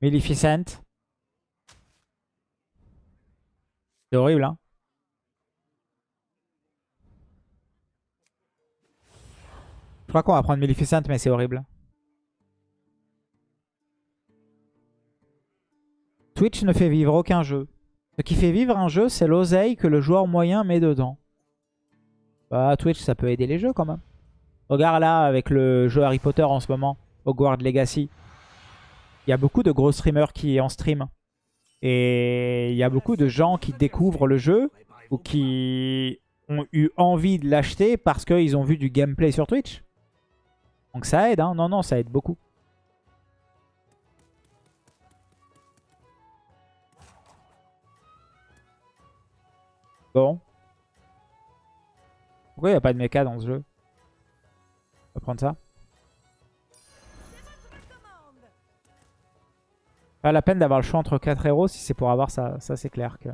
Maleficent. C'est horrible, hein. Je crois qu'on va prendre Maleficent, mais c'est horrible. Twitch ne fait vivre aucun jeu. Ce qui fait vivre un jeu, c'est l'oseille que le joueur moyen met dedans. Bah, Twitch, ça peut aider les jeux quand même. Regarde là, avec le jeu Harry Potter en ce moment, Hogwarts Legacy. Il y a beaucoup de gros streamers qui en stream. Et il y a beaucoup de gens qui découvrent le jeu ou qui ont eu envie de l'acheter parce qu'ils ont vu du gameplay sur Twitch. Donc ça aide, hein. Non, non, ça aide beaucoup. Bon. Pourquoi il n'y a pas de mecha dans ce jeu? On va prendre ça. Pas la peine d'avoir le choix entre 4 héros si c'est pour avoir ça. Ça c'est clair que...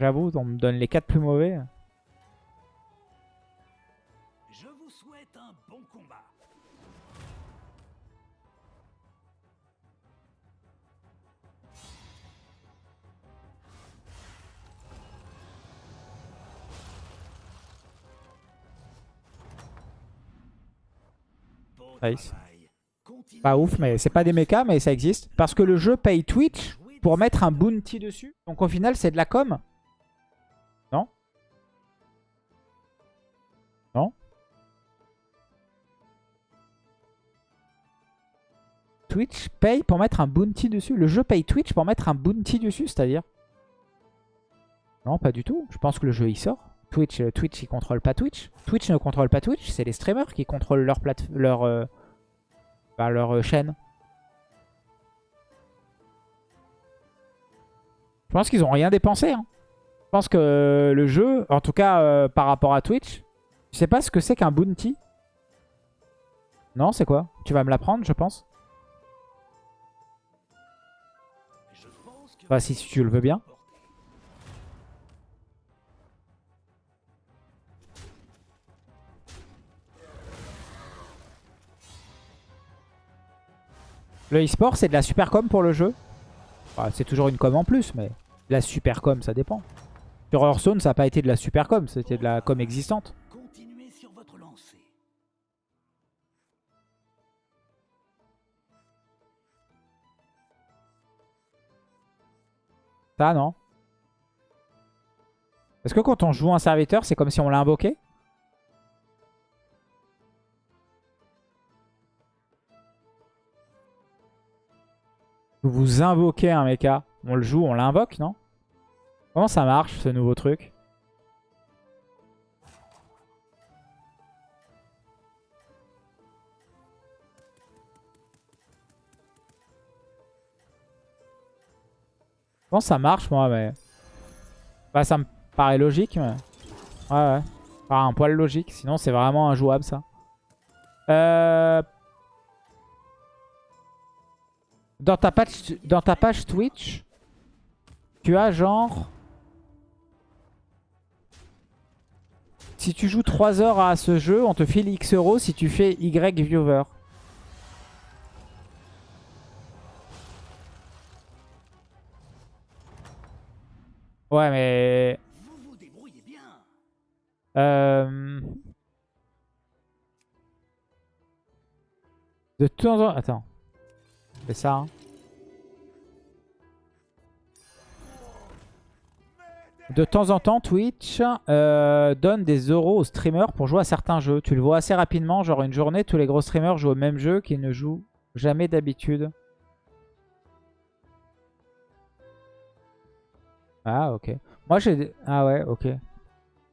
J'avoue, on me donne les 4 plus mauvais. Je vous souhaite un bon combat. Nice. Pas ouf, mais c'est pas des mechas, mais ça existe. Parce que le jeu paye Twitch pour mettre un bounty dessus. Donc au final, c'est de la com. Non? Non? Twitch paye pour mettre un bounty dessus. Le jeu paye Twitch pour mettre un bounty dessus, c'est-à-dire? Non, pas du tout. Je pense que le jeu, il sort. Twitch, euh, Twitch, il contrôle pas Twitch. Twitch ne contrôle pas Twitch. C'est les streamers qui contrôlent leur, plate leur, euh, leur euh, chaîne. Je pense qu'ils ont rien dépensé. hein. Je pense que le jeu, en tout cas euh, par rapport à Twitch, je sais pas ce que c'est qu'un bounty. Non, c'est quoi? Tu vas me l'apprendre, je pense. Bah, si tu le veux bien. Le e-sport, c'est de la super com pour le jeu. C'est toujours une com en plus, mais de la super com, ça dépend. Sur Hearthstone, ça n'a pas été de la super com, c'était de la com existante. Ça, non Est-ce que quand on joue un serviteur, c'est comme si on l'a Vous invoquez un mecha. On le joue, on l'invoque, non? Comment ça marche, ce nouveau truc? Comment ça marche, moi, mais... Bah, ça me paraît logique, mais... Ouais, ouais. Enfin, un poil logique. Sinon, c'est vraiment injouable, ça. Euh... Dans ta page, dans ta page Twitch, tu as genre... Si tu joues 3 heures à ce jeu, on te file X euros si tu fais Y viewer. Ouais, mais... Euh... De temps en temps... Attends. C'est ça, hein. De temps en temps, Twitch euh, donne des euros aux streamers pour jouer à certains jeux. Tu le vois assez rapidement, genre une journée, tous les gros streamers jouent au même jeu qu'ils ne jouent jamais d'habitude. Ah, ok. Moi, j'ai... Ah ouais, ok.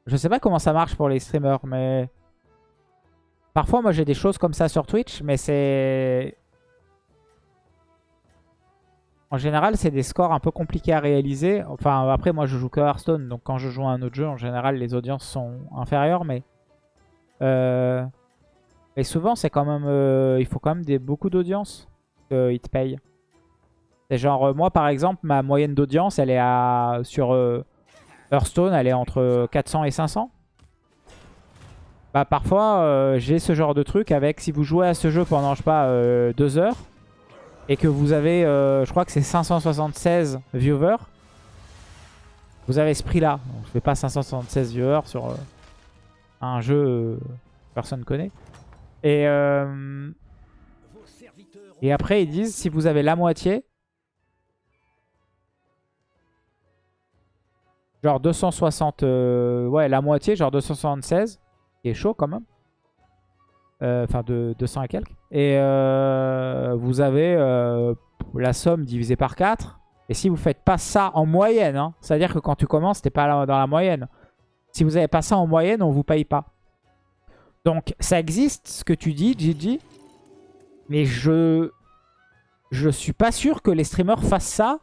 Je sais pas comment ça marche pour les streamers, mais... Parfois, moi, j'ai des choses comme ça sur Twitch, mais c'est... En général, c'est des scores un peu compliqués à réaliser. Enfin, après, moi, je joue que Hearthstone, donc quand je joue à un autre jeu, en général, les audiences sont inférieures, mais... Euh... Souvent, c'est quand même... euh, Il faut quand même des... beaucoup d'audience qu'ils te payent. C'est genre, euh, moi, par exemple, ma moyenne d'audience, elle est à... Sur euh, Hearthstone, elle est entre 400 et 500. Bah, parfois, j'ai ce genre de truc avec... Si vous jouez à ce jeu pendant, je sais pas, deux heures, et que vous avez, euh, je crois que c'est 576 viewers, vous avez ce prix-là. Je fais pas 576 viewers sur euh, un jeu euh, que personne connaît. Et, euh, après, ils disent si vous avez la moitié, genre 260, euh, ouais, la moitié, genre 276, qui est chaud quand même. Euh, Enfin, de 200 et quelques. Et euh, vous avez euh, la somme divisée par 4. Et si vous faites pas ça en moyenne, hein, c'est-à-dire que quand tu commences, t'es pas là- dans la moyenne. Si vous avez pas ça en moyenne, on vous paye pas. Donc, ça existe, ce que tu dis, Gigi. Mais je... Je suis pas sûr que les streamers fassent ça.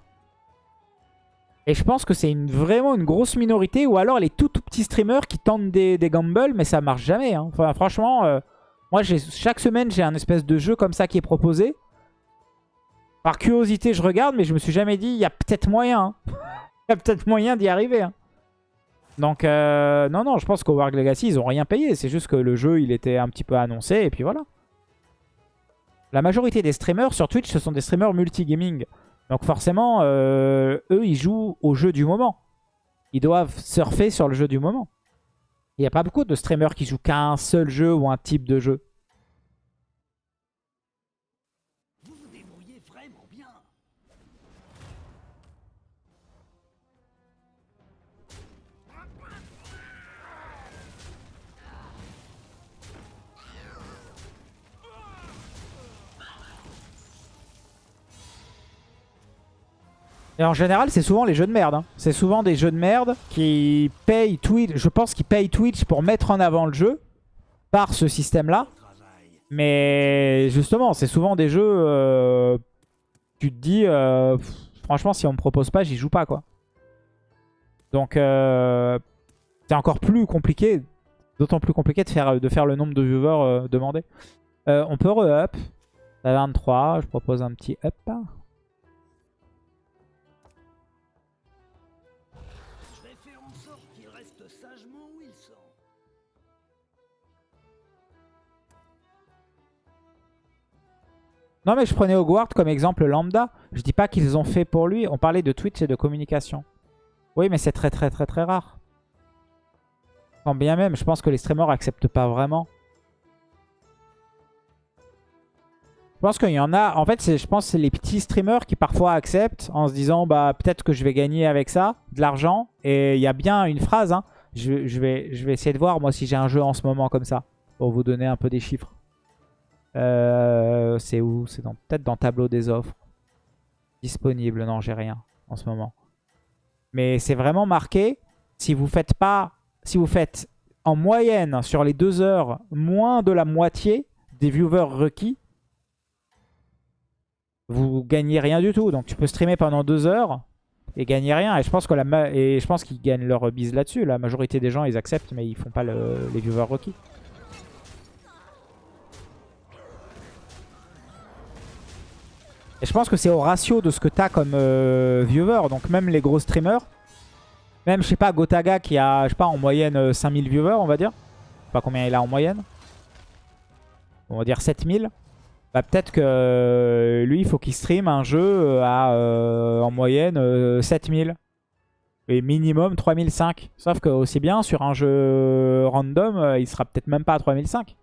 Et je pense que c'est vraiment une grosse minorité. Ou alors les tout, tout petits streamers qui tentent des, gambles, mais ça marche jamais. hein. Enfin, franchement, moi, chaque semaine, j'ai un espèce de jeu comme ça qui est proposé. Par curiosité, je regarde, mais je me suis jamais dit, il y a peut-être moyen. hein. Il y a peut-être moyen d'y arriver. hein. Donc, euh, non, non, je pense qu'au Warg Legacy, ils ont rien payé. C'est juste que le jeu, il était un petit peu annoncé, et puis voilà. La majorité des streamers sur Twitch, ce sont des streamers multigaming. Donc forcément, euh, eux, ils jouent au jeu du moment. Ils doivent surfer sur le jeu du moment. Il n'y a pas beaucoup de streamers qui jouent qu'à un seul jeu ou un type de jeu. Et en général, c'est souvent les jeux de merde. hein. C'est souvent des jeux de merde qui payent Twitch. Je pense qu'ils payent Twitch pour mettre en avant le jeu par ce système-là. Mais justement, c'est souvent des jeux. euh, tu te dis, euh, franchement, si on me propose pas, j'y joue pas quoi. Donc, euh, c'est encore plus compliqué, d'autant plus compliqué de faire, de faire le nombre de viewers euh, demandés. On peut re-up. À 23, je propose un petit up. Non mais je prenais Hogwarts comme exemple lambda. Je dis pas qu'ils ont fait pour lui. On parlait de Twitch et de communication. Oui mais c'est très très très très rare. Quand bien même, je pense que les streamers acceptent pas vraiment. Je pense qu'il y en a... En fait, je pense que c'est les petits streamers qui parfois acceptent en se disant bah peut-être que je vais gagner avec ça de l'argent. Et il y a bien une phrase. hein. Je, je vais, je vais essayer de voir moi si j'ai un jeu en ce moment comme ça. Pour vous donner un peu des chiffres. Euh, c'est où C'est peut-être dans tableau des offres. Disponible, non, j'ai rien en ce moment. Mais c'est vraiment marqué. Si vous faites pas, si vous faites en moyenne sur les deux heures moins de la moitié des viewers requis, vous gagnez rien du tout. Donc tu peux streamer pendant deux heures et gagner rien. Et je pense qu'ils gagnent leur bise là-dessus. La majorité des gens ils acceptent, mais ils font pas le- les viewers requis. Je pense que c'est au ratio de ce que t'as comme euh, viewer. Donc même les gros streamers, même je sais pas Gotaga qui a je sais pas en moyenne euh, 5000 viewers on va dire. Je sais pas combien il a en moyenne. On va dire 7000. Bah peut-être que euh, lui il faut qu'il stream un jeu euh, à euh, en moyenne euh, 7000. Et minimum 3005. Sauf que aussi bien sur un jeu random, euh, il sera peut-être même pas à 3005.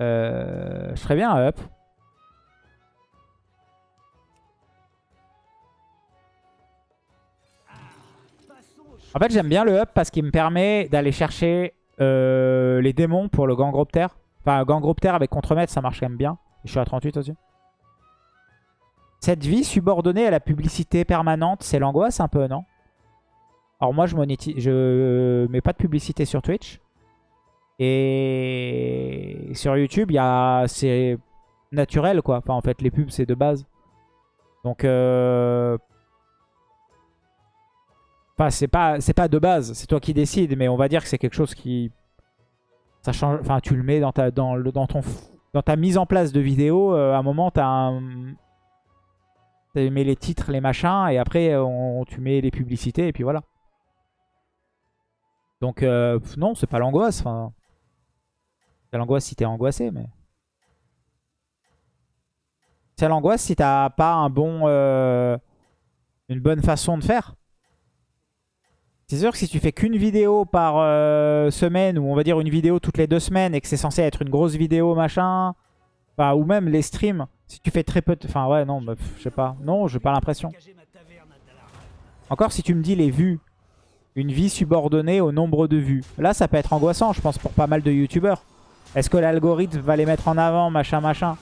Euh, je ferais bien un up. En fait, j'aime bien le up parce qu'il me permet d'aller chercher euh, les démons pour le Gangroptère. Enfin, Gangroptère avec contremaître, ça marche quand même bien. Je suis à 38 aussi. Cette vie subordonnée à la publicité permanente, c'est l'angoisse un peu, non? Alors moi, je monétise, je mets pas de publicité sur Twitch. Et sur YouTube, y a c'est naturel, quoi. Enfin, en fait, les pubs, c'est de base. Donc, euh, Enfin, c'est pas, pas de base, c'est toi qui décides, mais on va dire que c'est quelque chose qui... Ça change, enfin, tu le mets dans ta, dans le, dans ton, dans ta mise en place de vidéo, euh, à un moment, un... Tu mets les titres, les machins, et après, on, tu mets les publicités, et puis voilà. Donc, euh, non, c'est pas l'angoisse. C'est l'angoisse si t'es angoissé, mais... C'est l'angoisse si t'as pas un bon, euh, une bonne façon de faire. C'est sûr que si tu fais qu'une vidéo par euh, semaine, ou on va dire une vidéo toutes les deux semaines, et que c'est censé être une grosse vidéo, machin, enfin, ou même les streams, si tu fais très peu de... Enfin ouais, non, bah, je sais pas. Non, j'ai pas l'impression. Encore si tu me dis les vues, une vie subordonnée au nombre de vues. Là, ça peut être angoissant, je pense, pour pas mal de youtubeurs. Est-ce que l'algorithme va les mettre en avant, machin, machin?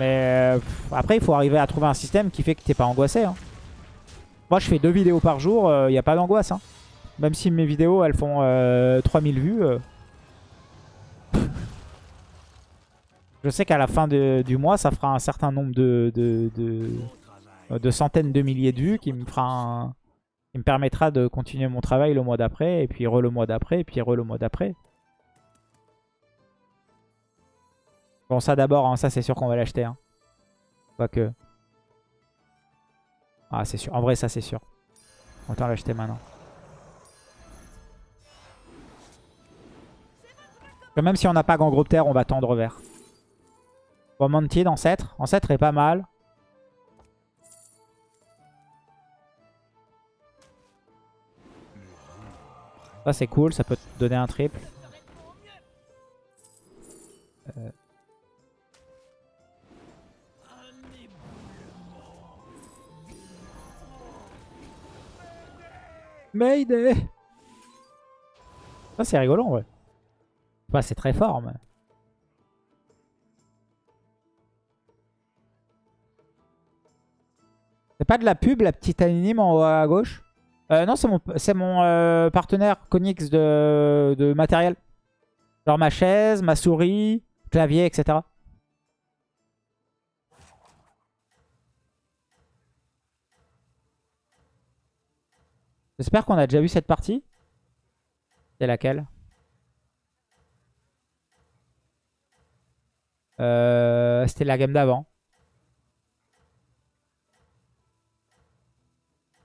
Mais euh, après, il faut arriver à trouver un système qui fait que t'es pas angoissé. hein. Moi, je fais deux vidéos par jour, il n'y a pas d'angoisse. hein. Même si mes vidéos, elles font euh, 3000 vues. euh. Je sais qu'à la fin du mois, ça fera un certain nombre de, centaines de milliers de vues qui me fera qui me permettra de continuer mon travail le mois d'après, et puis re le mois d'après, et puis re le mois d'après. Bon, ça d'abord, hein, ça c'est sûr qu'on va l'acheter. Hein. Quoique. Ah, c'est sûr. En vrai, ça c'est sûr. Autant l'acheter maintenant. Même si on n'a pas grand groupe terre, on va tendre vers. Bon, Mantid, Ancêtre. Ancêtre est pas mal. Ça c'est cool, ça peut te donner un triple. Ça c'est rigolo en vrai. C'est très fort mais... C'est pas de la pub la petite anime en haut à gauche? Euh, non, c'est mon, mon euh, partenaire Konix de, de matériel. Genre ma chaise, ma souris, clavier, etc. J'espère qu'on a déjà vu cette partie. C'est laquelle? Euh, C'était la game d'avant.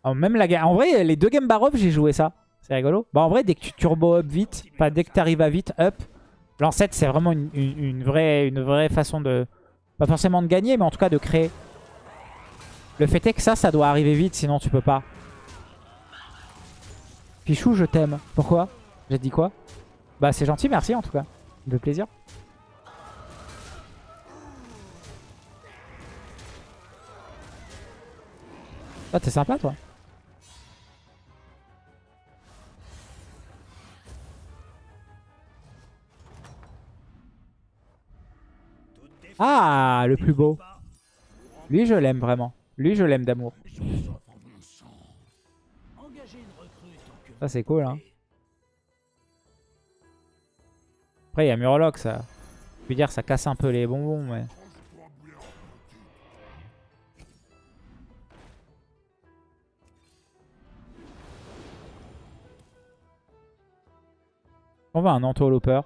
Oh, même la En vrai, les deux games bar up, j'ai joué ça. C'est rigolo. Bah en vrai, dès que tu turbo up vite, enfin dès que tu arrives à vite up, l'ancêtre c'est vraiment une, une- une vraie, une vraie façon de... Pas forcément de gagner, mais en tout cas de créer. Le fait est que ça, ça doit arriver vite, sinon tu peux pas. Pichou, je t'aime. Pourquoi? J'ai dit quoi? Bah c'est gentil, merci en tout cas. Ça plaisir. Ah, t'es sympa toi. Ah, le plus beau. Lui, je l'aime vraiment. Lui, je l'aime d'amour. Ça, c'est cool, hein. Après, il y a Murloc, ça. Je veux dire, ça casse un peu les bonbons, mais... On va un entourlooper.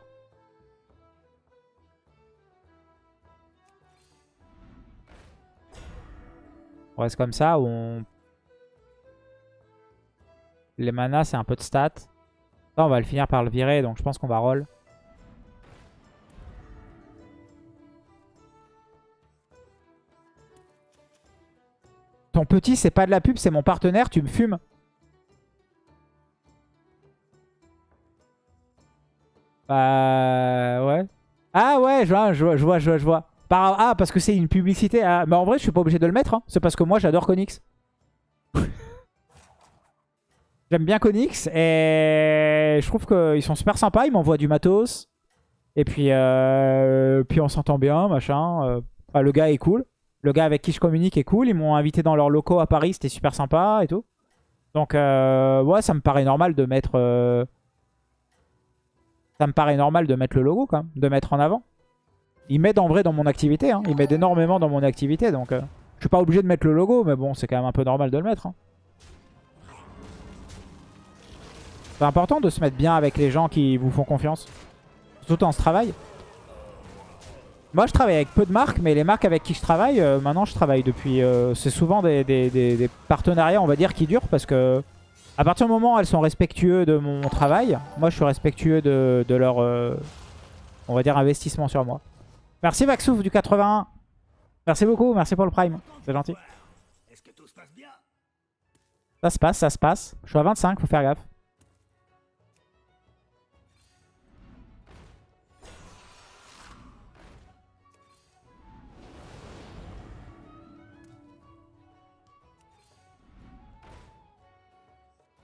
On reste comme ça, ou on... Les manas, c'est un peu de stats. On va le finir par le virer, donc je pense qu'on va roll. Ton petit, c'est pas de la pub, c'est mon partenaire, tu me fumes. Bah ouais. Ah ouais, je vois, je vois, je vois, je vois. ah, parce que c'est une publicité. Ah, mais en vrai, je suis pas obligé de le mettre. hein. C'est parce que moi, j'adore Konix. J'aime bien Konix et je trouve qu'ils sont super sympas. Ils m'envoient du matos. Et puis, euh, on s'entend bien, machin. Euh, le gars est cool. Le gars avec qui je communique est cool. Ils m'ont invité dans leurs locaux à Paris. C'était super sympa et tout. Donc, euh, ouais, ça me paraît normal de mettre... Ça me paraît normal de mettre le logo, quand même. De mettre en avant. Ils m'aident en vrai dans mon activité. Hein. Ils m'aident énormément dans mon activité. Donc, je suis pas obligé de mettre le logo. Mais bon, c'est quand même un peu normal de le mettre. hein. C'est important de se mettre bien avec les gens qui vous font confiance. Surtout en ce travail. Moi, je travaille avec peu de marques, mais les marques avec qui je travaille, euh, maintenant, je travaille depuis... euh, c'est souvent des, des- des- des partenariats, on va dire, qui durent parce que à partir du moment où elles sont respectueux de mon travail, moi, je suis respectueux de, de leur, euh, on va dire, investissement sur moi. Merci Maxouf du 81. Merci beaucoup, merci pour le prime. C'est gentil. Est-ce que tout se passe bien? Ça se passe, ça se passe. Je suis à 25, faut faire gaffe.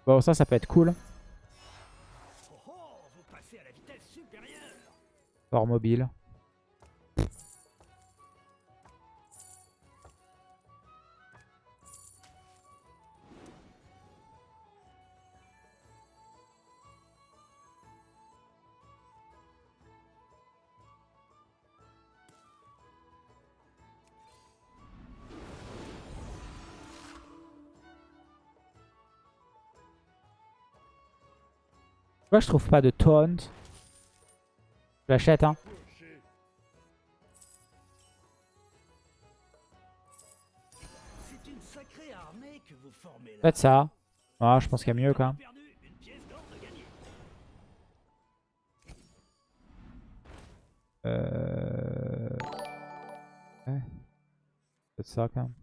Bon, ça, ça peut être cool. Oh oh, Pourquoi je trouve pas de taunt Je l'achète, hein. Faites ça. Ah, je pense qu'il y a mieux quand même. Euh... Ouais. Faites ça quand même.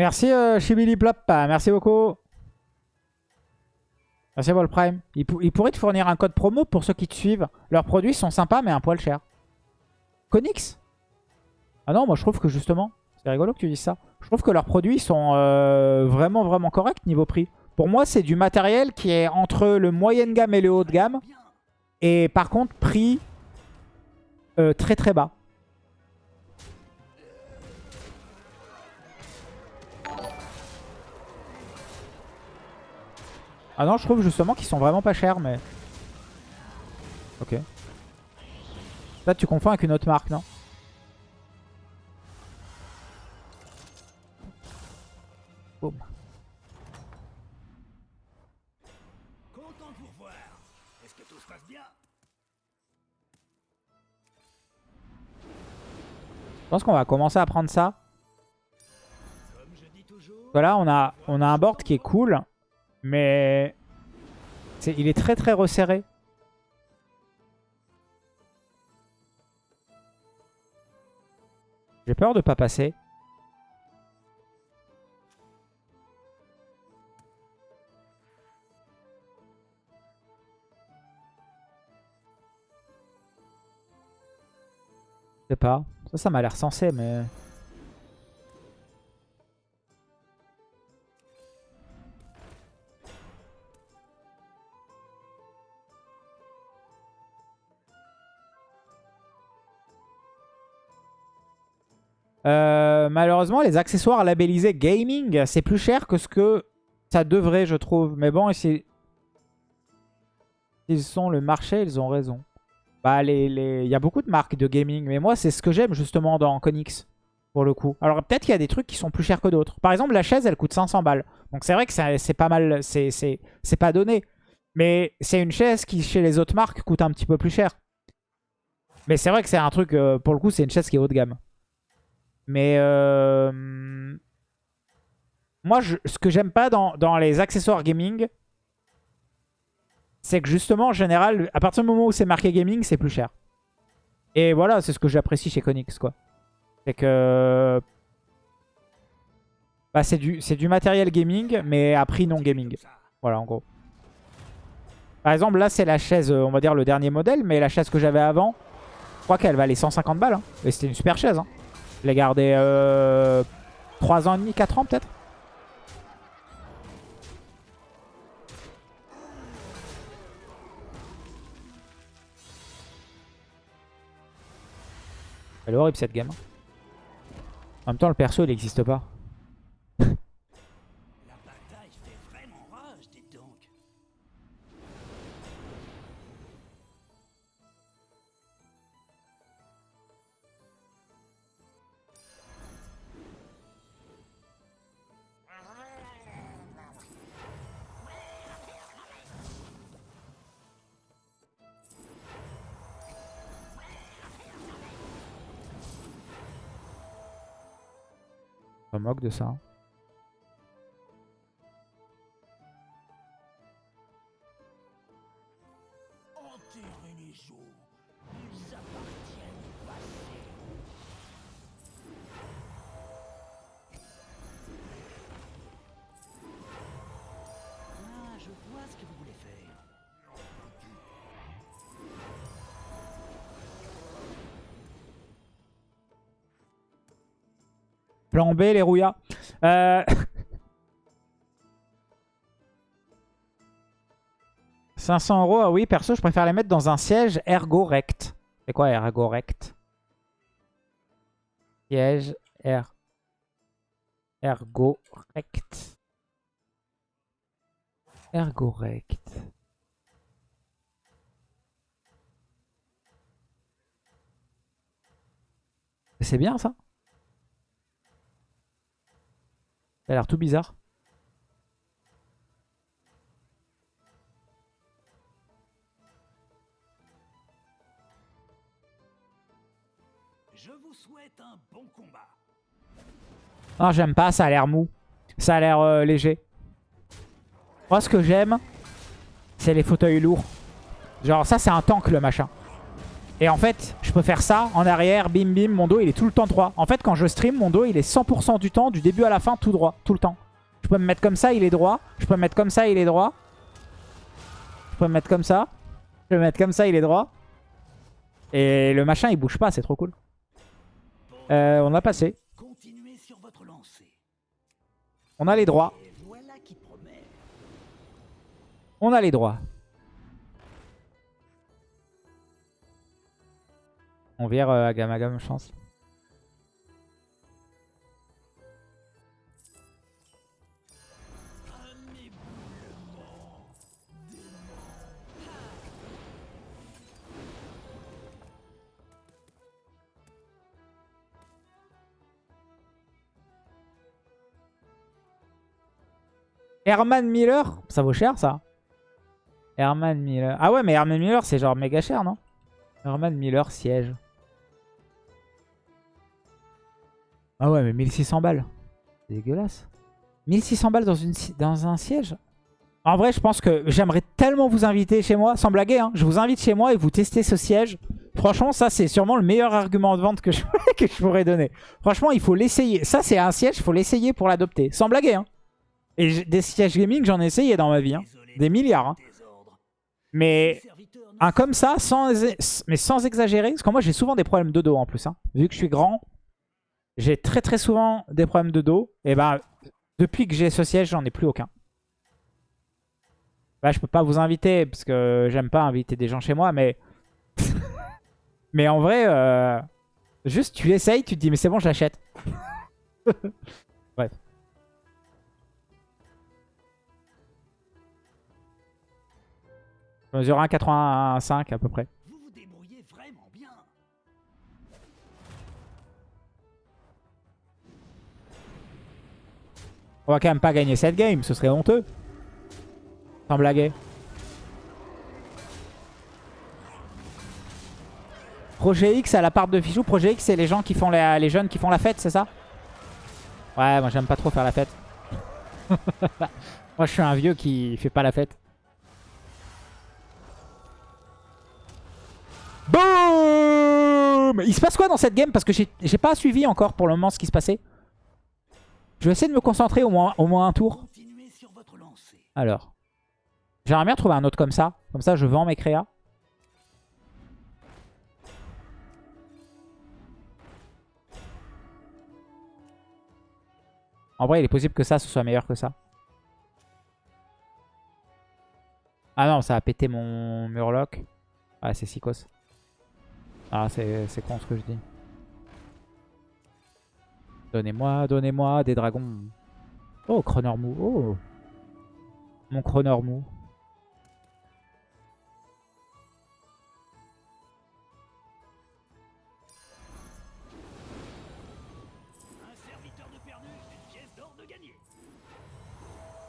Merci euh, Chibiliplop, merci beaucoup. Merci pour le Prime. Il, pou- il pourrait te fournir un code promo pour ceux qui te suivent. Leurs produits sont sympas mais un poil cher. Konix Ah non, moi je trouve que justement, c'est rigolo que tu dises ça. Je trouve que leurs produits sont euh, vraiment vraiment corrects niveau prix. Pour moi, c'est du matériel qui est entre le moyenne gamme et le haut de gamme. Et par contre, prix euh, très très bas. Ah non, je trouve justement qu'ils sont vraiment pas chers, mais... Ok. Là, tu confonds avec une autre marque, non? Boum. Je pense qu'on va commencer à prendre ça. Voilà, on a, on a un board qui est cool, mais il est très très resserré. J'ai peur de pas passer. Je sais pas. Ça, ça m'a l'air sensé, mais... Euh, malheureusement, les accessoires labellisés gaming, c'est plus cher que ce que ça devrait, je trouve. Mais bon, ils sont le marché, ils ont raison. Bah, il y a beaucoup de marques de gaming, mais moi, c'est ce que j'aime justement dans Konix, pour le coup. Alors, peut-être qu'il y a des trucs qui sont plus chers que d'autres. Par exemple, la chaise, elle coûte 500 balles. Donc, c'est vrai que c'est pas mal, c'est pas donné. Mais c'est une chaise qui, chez les autres marques, coûte un petit peu plus cher. Mais c'est vrai que c'est un truc, euh, pour le coup, c'est une chaise qui est haut de gamme. Mais euh, moi, ce que j'aime pas dans, les accessoires gaming, c'est que justement, en général, à partir du moment où c'est marqué gaming, c'est plus cher. Et voilà, c'est ce que j'apprécie chez Konix, quoi. C'est que... Bah, c'est du, du matériel gaming, mais à prix non gaming. Voilà, en gros. Par exemple, là, c'est la chaise, on va dire le dernier modèle, mais la chaise que j'avais avant, je crois qu'elle valait 150 balles. hein. Et c'était une super chaise. Hein. Je l'ai gardée euh, 3 ans et demi, 4 ans peut-être. Elle est horrible cette game. hein. En même temps, le perso, il n'existe pas. Je me moque de ça. B, les rouillas. Euh... 500 euros, ah oui, perso, je préfère les mettre dans un siège ergo rect. C'est quoi ergo rect Siège er... ergo rect. Ergo rect. C'est bien ça? Ça a l'air tout bizarre. Je vous souhaite un bon combat. Non, j'aime pas, ça a l'air mou. Ça a l'air euh, léger. Moi, ce que j'aime, c'est les fauteuils lourds. Genre, ça, c'est un tank, le machin. Et en fait, je peux faire ça en arrière, bim bim, mon dos il est tout le temps droit. En fait, quand je stream, mon dos il est 100% du temps, du début à la fin, tout droit, tout le temps. Je peux me mettre comme ça, il est droit. Je peux me mettre comme ça, il est droit. Je peux me mettre comme ça. Je peux me mettre comme ça, il est droit. Et le machin il bouge pas, c'est trop cool. Euh, on a passé. On a les droits. On a les droits. On vire euh, à Gamagam, je pense. Herman Miller, ça vaut cher ça. Herman Miller. Ah ouais, mais Herman Miller, c'est genre méga cher, non? Herman Miller siège. Ah ouais, mais 1600 balles. C'est dégueulasse. 1600 balles dans, une, dans un siège? En vrai, je pense que j'aimerais tellement vous inviter chez moi, sans blaguer. Hein, je vous invite chez moi et vous testez ce siège. Franchement, ça, c'est sûrement le meilleur argument de vente que je, pourrais donner. Franchement, il faut l'essayer. Ça, c'est un siège, il faut l'essayer pour l'adopter. Sans blaguer. Hein. Et des sièges gaming, j'en ai essayé dans ma vie. hein. Des milliards. hein. Mais un comme ça, sans, mais sans exagérer. Parce que moi, j'ai souvent des problèmes de dos en plus. hein. Vu que je suis grand, j'ai très très souvent des problèmes de dos. Et bah, depuis que j'ai ce siège, j'en ai plus aucun. Bah, je peux pas vous inviter parce que j'aime pas inviter des gens chez moi, mais. mais en vrai, euh, juste tu l'essayes, tu te dis, mais c'est bon, je l'achète. Bref. Je mesure 1,85 à peu près. On va quand même pas gagner cette game, ce serait honteux. Sans blaguer. Projet X à la part de Fichou. Projet X, c'est les gens qui font la- les jeunes qui font la fête, c'est ça? Ouais, moi j'aime pas trop faire la fête. moi je suis un vieux qui fait pas la fête. Boum Il se passe quoi dans cette game? Parce que j'ai j'ai pas suivi encore pour le moment ce qui se passait. Je vais essayer de me concentrer au moins, au moins un tour. Alors. J'aimerais bien trouver un autre comme ça. Comme ça, je vends mes créas. En vrai, il est possible que ça, ce soit meilleur que ça. Ah non, ça a pété mon murloc. Ah, c'est Sikos. Ah, c'est c'est con ce que je dis. Donnez-moi, donnez-moi des dragons. Oh, Cronor mou. Oh. Mon Cronor mou.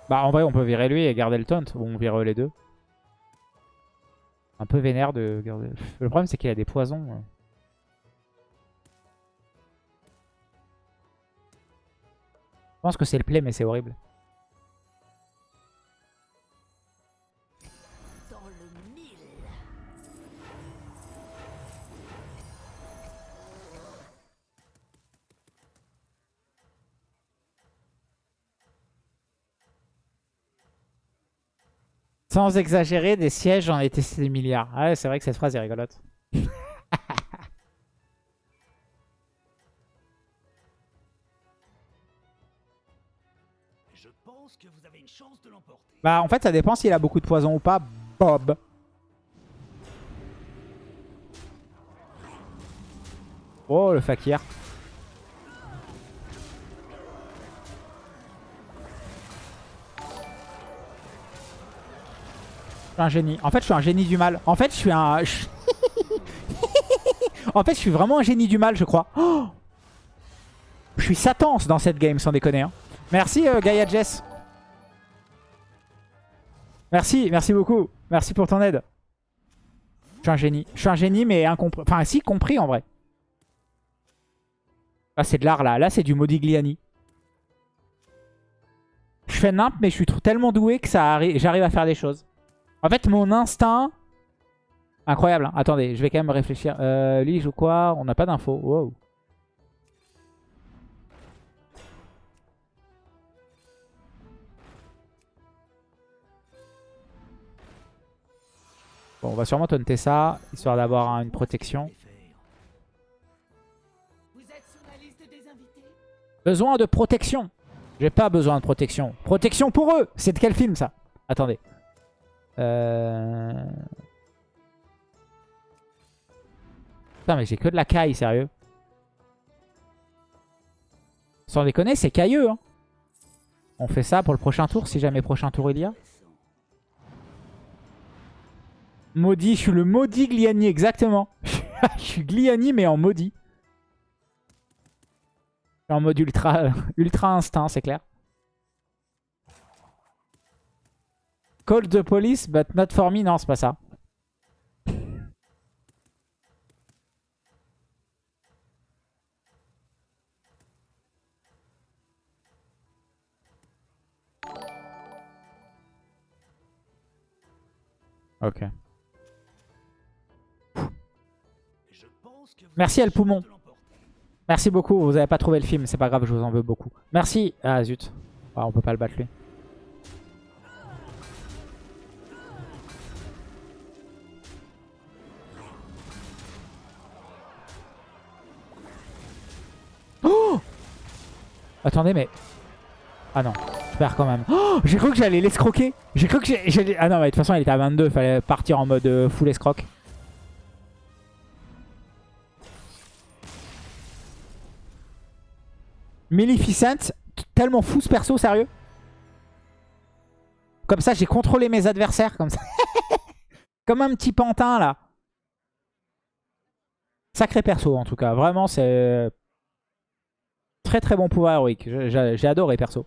Bah en vrai on peut virer lui et garder le taunt. Ou on vire les deux. Un peu vénère de garder... Le problème c'est qu'il a des poisons. Je pense que c'est le play mais c'est horrible. Sans exagérer, des sièges ai testé des milliards. Ah ouais c'est vrai que cette phrase est rigolote. Bah en fait ça dépend s'il a beaucoup de poison ou pas. Bob. Oh le fakir. Un génie. En fait je suis un génie du mal. En fait je suis un... en fait je suis vraiment un génie du mal je crois. Je suis Satan dans cette game sans déconner. hein. Merci euh, Gaia Jess. Merci, merci beaucoup. Merci pour ton aide. Je suis un génie. Je suis un génie, mais incompris. Enfin, si, compris en vrai. Ah, c'est de l'art là. Là, c'est du Modigliani. Je fais nimp, mais je suis tellement doué que ça arri- j'arrive à faire des choses. En fait, mon instinct... Incroyable. hein. Attendez, je vais quand même réfléchir. Euh, lui, il joue quoi On n'a pas d'infos. Wow. Bon, on va sûrement taunter ça, histoire d'avoir une protection. Besoin de protection. J'ai pas besoin de protection. Protection pour eux C'est de quel film ça? Attendez. Euh... Putain mais j'ai que de la caille, sérieux. Sans déconner, c'est cailleux. Hein. On fait ça pour le prochain tour, si jamais prochain tour il y a. Maudit, je suis le maudit Gliani, exactement. je suis Gliani mais en maudit. En mode ultra, ultra instinct, c'est clair. Call the police, but not for me. Non, c'est pas ça. Ok. Merci, El Poumon. Merci beaucoup. Vous avez pas trouvé le film, c'est pas grave, je vous en veux beaucoup. Merci. Ah zut. Ah, on peut pas le battre lui. Oh Attendez, mais... Ah non, je perds quand même. Oh j'ai cru que j'allais l'escroquer. J'ai cru que. Ah non, mais de toute façon, il était à 22. Fallait partir en mode euh, full escroc. Maleficent, tellement fou ce perso, sérieux. Comme ça, j'ai contrôlé mes adversaires, comme ça. comme un petit pantin, là. Sacré perso, en tout cas. Vraiment, c'est... Très très bon pouvoir héroïque. J'ai adoré, perso.